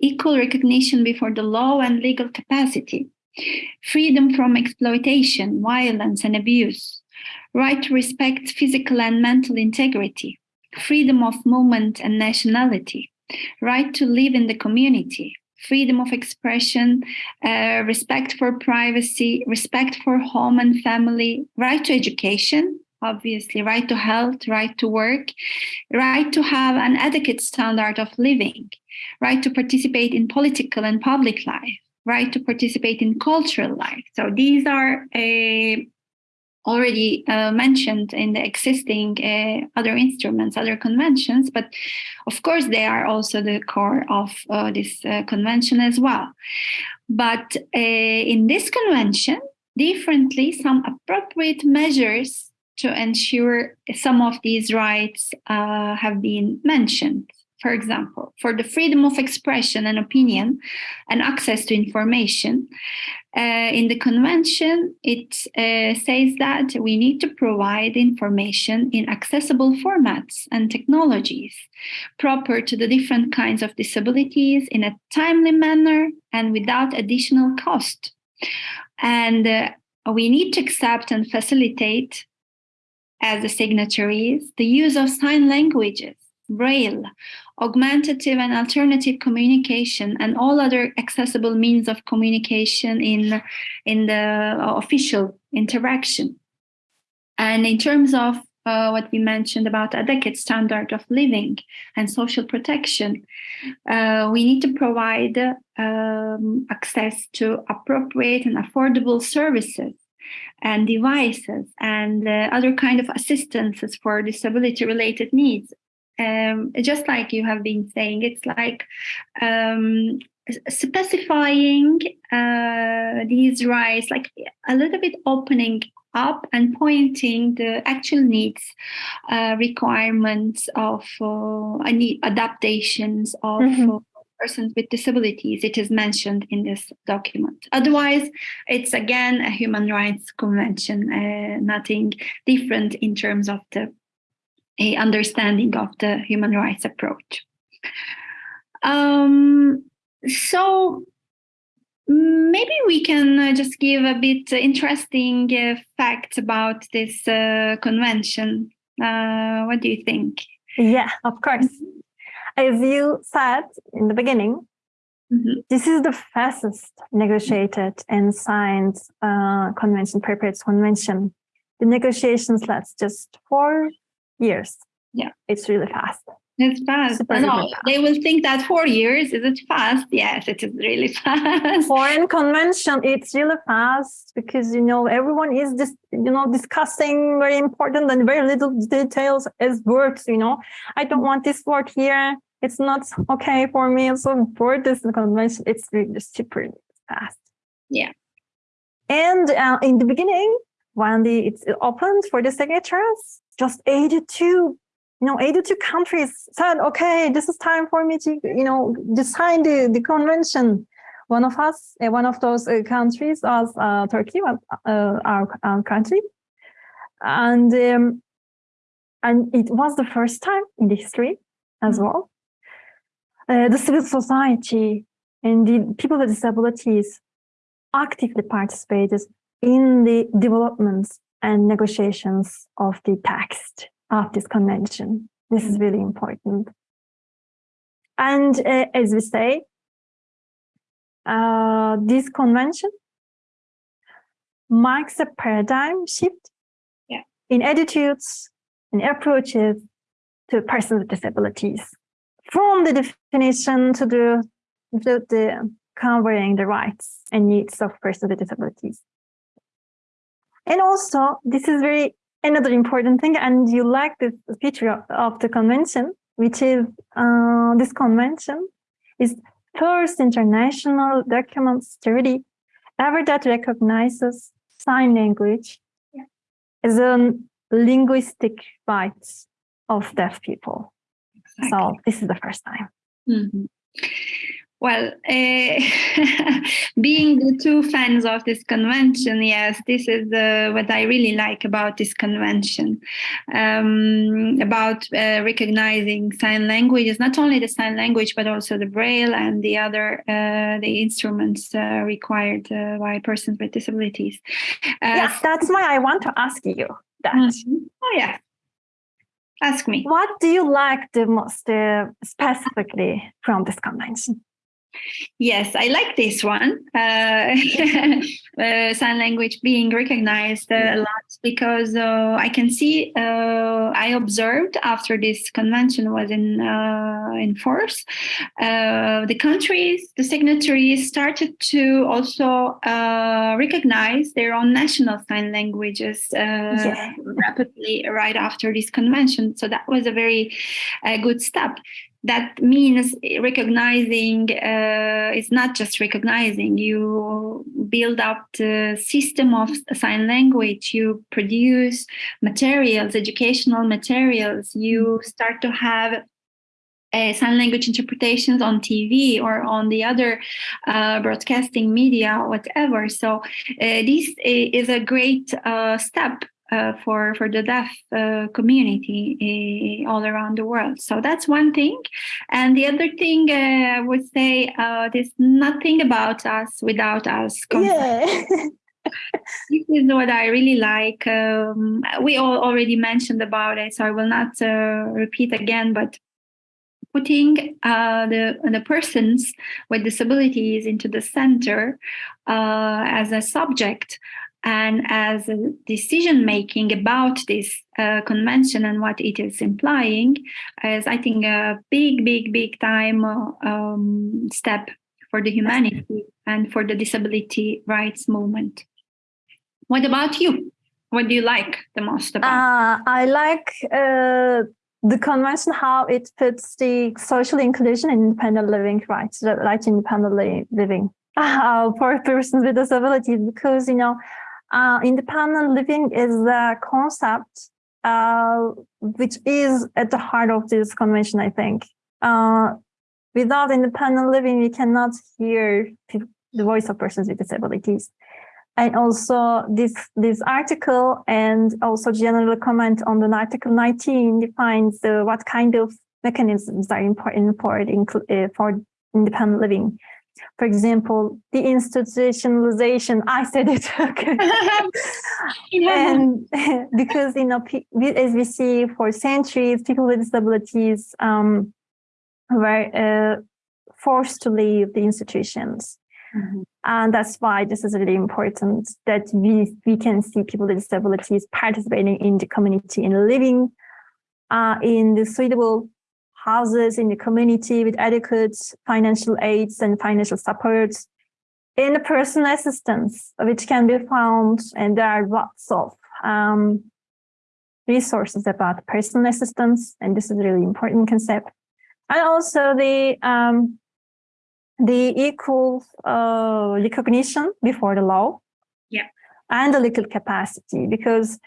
equal recognition before the law and legal capacity, freedom from exploitation, violence, and abuse, right to respect physical and mental integrity, freedom of movement and nationality, right to live in the community, freedom of expression, uh, respect for privacy, respect for home and family, right to education, obviously, right to health, right to work, right to have an adequate standard of living, right to participate in political and public life, right to participate in cultural life. So these are uh, already uh, mentioned in the existing uh, other instruments, other conventions, but of course they are also the core of uh, this uh, convention as well. But uh, in this convention, differently, some appropriate measures to ensure some of these rights uh, have been mentioned for example, for the freedom of expression and opinion and access to information. Uh, in the convention, it uh, says that we need to provide information in accessible formats and technologies proper to the different kinds of disabilities in a timely manner and without additional cost. And uh, we need to accept and facilitate as the signatories the use of sign languages Braille, augmentative and alternative communication, and all other accessible means of communication in, in the official interaction. And in terms of uh, what we mentioned about adequate standard of living and social protection, uh, we need to provide um, access to appropriate and affordable services and devices and uh, other kind of assistances for disability related needs um, just like you have been saying, it's like um, specifying uh, these rights, like a little bit opening up and pointing the actual needs, uh, requirements of uh, need adaptations of mm -hmm. persons with disabilities. It is mentioned in this document. Otherwise, it's again a human rights convention, uh, nothing different in terms of the a understanding of the human rights approach. Um, so maybe we can uh, just give a bit interesting uh, facts about this uh, convention. Uh, what do you think? Yeah, of course. As you said in the beginning, mm -hmm. this is the fastest negotiated and signed uh, convention, prepared convention. The negotiations last just four years. Yeah. It's really fast. It's fast. Super, no, fast. they will think that four years is it fast? Yes, it is really fast. Foreign convention, it's really fast because you know everyone is just you know discussing very important and very little details as words. You know, I don't want this word here. It's not okay for me. So for this convention, it's really super fast. Yeah. And uh, in the beginning, when the it's opened for the signatures, just 82 you know 82 countries said okay this is time for me to you know to sign the, the convention. One of us uh, one of those uh, countries was uh, turkey was uh, our, our, country. And um, and it was the first time in the history as mm-hmm. well. Uh, the civil society and the people with disabilities actively participated in the developments and negotiations of the text of this convention. This is really important. And uh, as we say, uh, this convention marks a paradigm shift yeah. in attitudes and approaches to persons with disabilities, from the definition to the, to the covering the rights and needs of persons with disabilities. And also, this is very another important thing, and you like this feature of, the convention, which is uh, this convention is first international document study ever that recognizes sign language yeah. as a linguistic rights of deaf people. Exactly. So this is the first time. Mm -hmm. Well, uh, being the two fans of this convention, yes, this is uh, what I really like about this convention, um, about uh, recognizing sign languages, not only the sign language, but also the braille and the other uh, the instruments uh, required uh, by persons with disabilities. yes, that's why I want to ask you that. Mm -hmm. Oh, yeah. Ask me. What do you like the most specifically from this convention? Yes, I like this one. Uh, uh, sign language being recognized uh, a lot because uh, I can see. Uh, I observed after this convention was in uh, in force, the countries, the signatories started to also recognize their own national sign languages rapidly right after this convention. So that was a very good step that means recognizing uh, it's not just recognizing you build up the system of sign language you produce materials educational materials you start to have uh, sign language interpretations on TV or on the other uh, broadcasting media, whatever. So uh, this is a great uh, step uh, for for the deaf uh, community uh, all around the world. So that's one thing, and the other thing uh, I would say uh, there's nothing about us without us. Yeah. this is what I really like. Um, we all already mentioned about it, so I will not uh, repeat again. But putting the the persons with disabilities into the center as a subject and as decision making about this uh, convention and what it is implying is i think a big big big time uh, um, step for the humanity and for the disability rights movement. What about you? What do you like the most about uh, i like uh, the convention how it puts the social inclusion and independent living rights right independently living. Uh, for persons with disabilities because you know uh, independent living is a concept uh, which is at the heart of this convention, I think. Uh, without independent living, we cannot hear the voice of persons with disabilities. And also this, this article and also general comment on the article 19 defines what kind of mechanisms are important for, uh, for independent living for example, the institutionalization, I said it, okay. and because, you know, as we see for centuries, people with disabilities um, were uh, forced to leave the institutions. Mm -hmm. And that's why this is really important that we, we can see people with disabilities participating in the community and living uh, in the suitable houses in the community with adequate financial aids and financial support in personal assistance, which can be found, and there are lots of um, resources about personal assistance, and this is a really important concept. And also the um, the equal uh, recognition before the law, yeah, and the legal capacity, because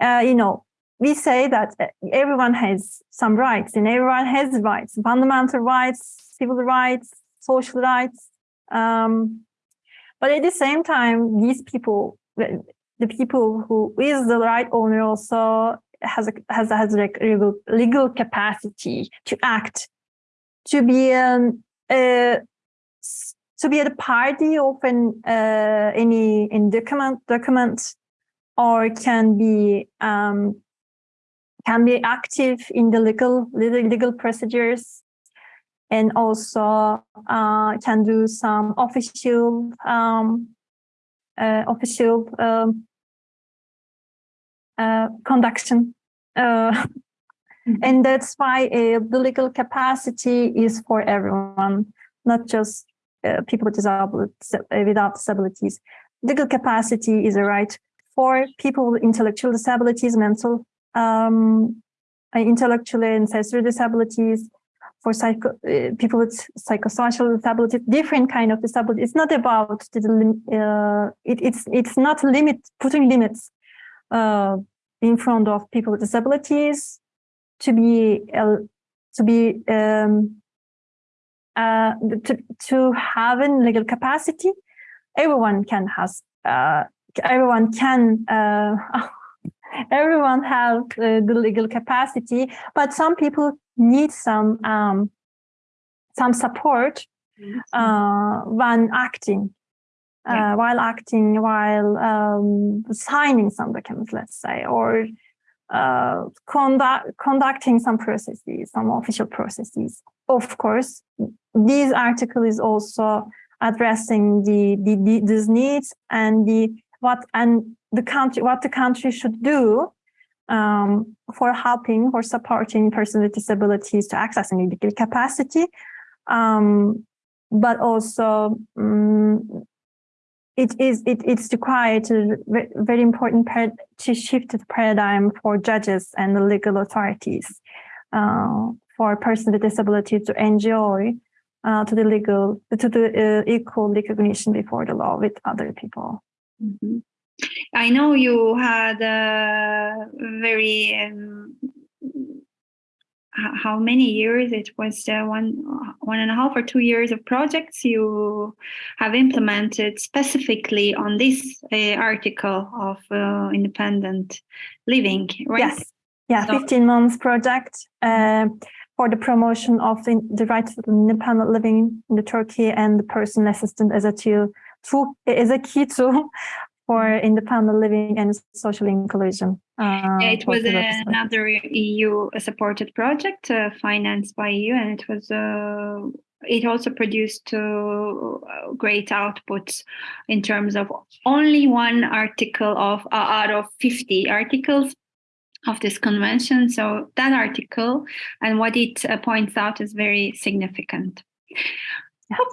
uh, you know we say that uh, everyone has some rights and everyone has rights, fundamental rights, civil rights, social rights. Um, but at the same time, these people, the people who is the right owner also has a, has, has like legal, legal capacity to act, to be an, uh, to be a party of an, uh, any in document, document or can be um, can be active in the legal legal procedures and also uh, can do some official um, uh, official um, uh, conduction. Uh, mm-hmm. And that's why uh, the legal capacity is for everyone, not just uh, people with without disabilities. Legal capacity is a right for people with intellectual disabilities, mental um, intellectual and sensory disabilities, for psycho, uh, people with psychosocial disabilities, different kind of disability. It's not about the, uh, it, it's it's not limit putting limits uh, in front of people with disabilities to be uh, to be um, uh, to, to have a legal capacity, everyone can has uh, everyone can uh, everyone have uh, the legal capacity, but some people need some um, some support mm-hmm. uh, when acting. Yeah. Uh, while acting, while um, signing some documents, let's say, or uh, conduct, conducting some processes, some official processes. Of course, this article is also addressing the, the, the these needs and the what and the country what the country should do um, for helping or supporting persons with disabilities to access a legal capacity, um, but also um, it is it, it's required a very important to shift the paradigm for judges and the legal authorities uh, for persons with disabilities to enjoy uh, to the legal to the uh, equal recognition before the law with other people. Mm -hmm. I know you had a very um, how many years? It was uh, one one and a half or two years of projects you have implemented specifically on this uh, article of uh, independent living right? Yes. Yeah so 15 months project uh, for the promotion of the, the right to independent living in the Turkey and the personal assistant as a tool is a key tool for independent living and social inclusion. Uh, yeah, it was another EU supported project uh, financed by EU, and it was uh, it also produced uh, great outputs in terms of only one article of uh, out of 50 articles of this convention. So that article and what it uh, points out is very significant.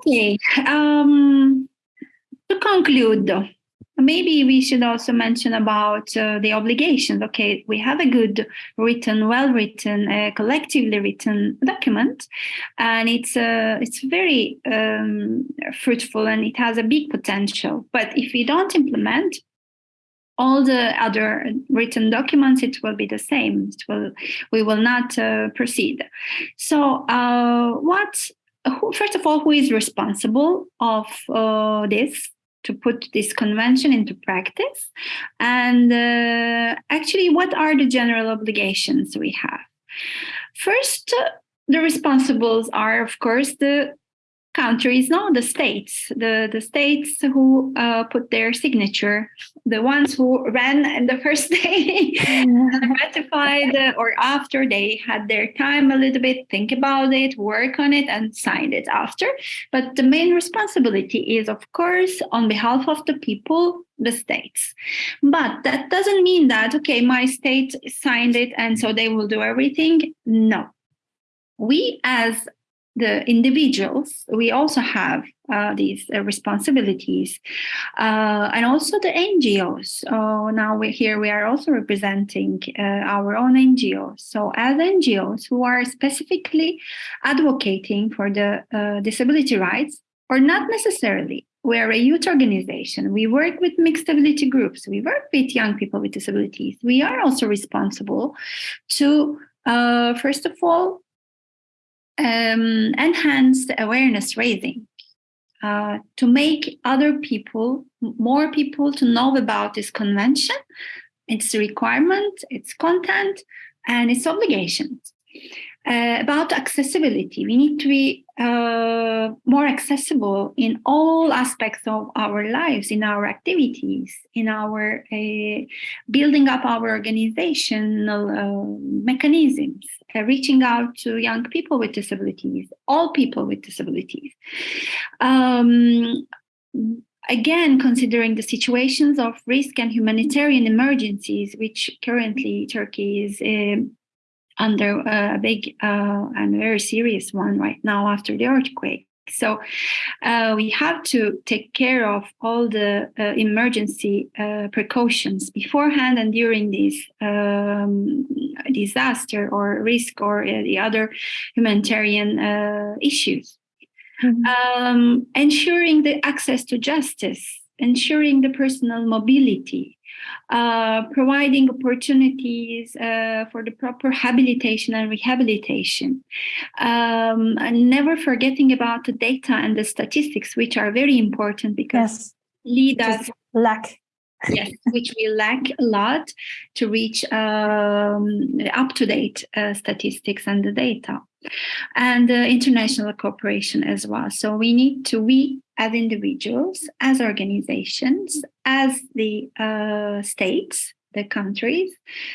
Okay. Um, to conclude, maybe we should also mention about uh, the obligations. Okay, we have a good written, well-written, uh, collectively written document, and it's uh, it's very um, fruitful and it has a big potential. But if we don't implement all the other written documents, it will be the same. It will we will not uh, proceed. So, uh, what? Who, first of all, who is responsible of uh, this? To put this convention into practice. And uh, actually what are the general obligations we have? First uh, the responsibles are of course the countries, no, the states, the, the states who uh, put their signature, the ones who ran in the first day, ratified, uh, or after they had their time a little bit, think about it, work on it, and signed it after. But the main responsibility is, of course, on behalf of the people, the states. But that doesn't mean that, okay, my state signed it and so they will do everything. No. We as the individuals, we also have uh, these uh, responsibilities. Uh, and also the NGOs. Uh, now we're here, we are also representing uh, our own NGOs. So as NGOs who are specifically advocating for the uh, disability rights, or not necessarily, we are a youth organization. We work with mixed ability groups. We work with young people with disabilities. We are also responsible to, first of all, um, awareness raising uh, to make other people, more people to know about this convention, its requirement, its content, and its obligations. Uh, about accessibility, we need to be uh, more accessible in all aspects of our lives, in our activities, in our uh, building up our organizational uh, mechanisms, uh, reaching out to young people with disabilities, all people with disabilities. Um, again, considering the situations of risk and humanitarian emergencies, which currently Turkey is um, under a big uh, and very serious one right now after the earthquake. So uh, we have to take care of all the uh, emergency uh, precautions beforehand and during this um, disaster or risk or uh, the other humanitarian uh, issues. Mm -hmm. um, ensuring the access to justice, ensuring the personal mobility, uh, providing opportunities uh, for the proper habilitation and rehabilitation, um, and never forgetting about the data and the statistics, which are very important because yes. lead us lack. yes, which we lack a lot to reach um, up-to-date uh, statistics and the data and uh, international cooperation as well. So we need to, we as individuals, as organizations, as the uh, states, the countries,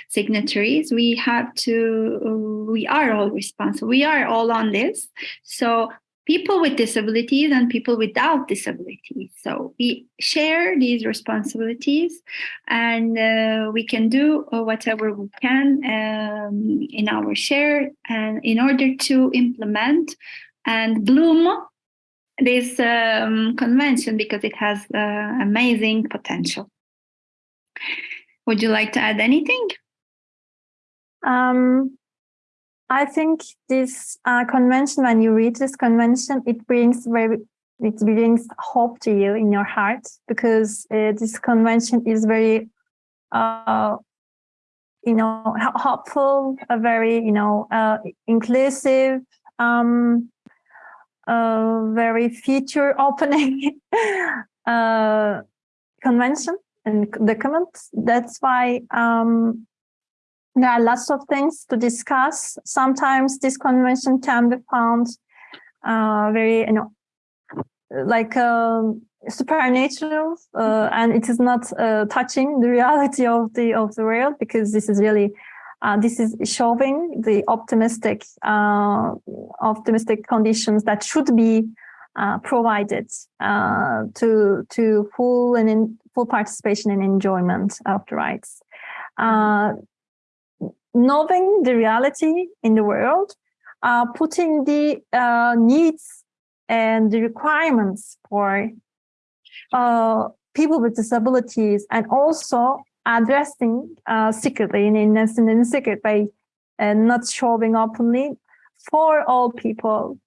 signatories, we have to, we are all responsible. We are all on this. So people with disabilities and people without disabilities. So we share these responsibilities and uh, we can do whatever we can um, in our share and in order to implement and bloom this um, convention because it has uh, amazing potential. Would you like to add anything? Um, I think this uh, convention, when you read this convention, it brings very, it brings hope to you in your heart because uh, this convention is very, uh, you know, hopeful, a very, you know, uh, inclusive, um, very future opening uh, convention and document. That's why um, there are lots of things to discuss. Sometimes this convention can be found uh, very, you know, like um, supernatural, uh, and it is not uh, touching the reality of the of the world because this is really uh, this is showing the optimistic uh, optimistic conditions that should be uh, provided uh, to to full and in full participation and enjoyment of the rights knowing the reality in the world, uh, putting the uh, needs and the requirements for uh, people with disabilities and also addressing uh, secretly in, in, in a secret way and not showing openly for all people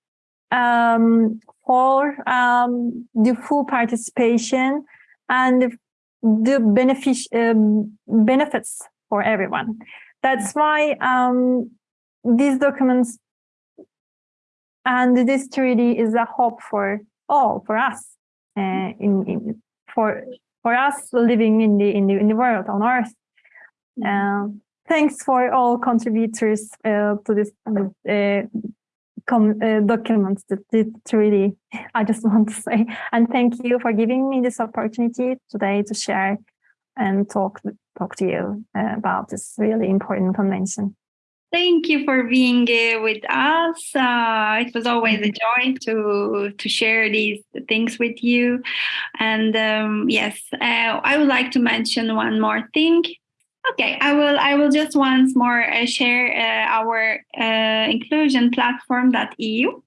um, for um, the full participation and the um, benefits for everyone. That's why um, these documents and this treaty is a hope for all, for us, uh, in, in, for for us living in the in the in the world on Earth. Uh, thanks for all contributors uh, to this uh, com uh, document, the, the treaty. I just want to say, and thank you for giving me this opportunity today to share and talk talk to you uh, about this really important convention. Thank you for being uh, with us. Uh, it was always a joy to to share these things with you. And um, yes, uh, I would like to mention one more thing. Okay, I will. I will just once more uh, share uh, our inclusion platform.eu.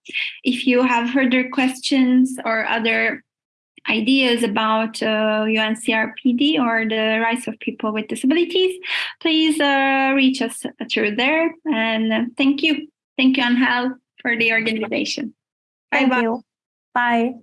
If you have further questions or other ideas about uh, UNCRPD or the rights of people with disabilities, please uh, reach us through there. And uh, thank you. Thank you, Angel, for the organization. Bye-bye. Bye.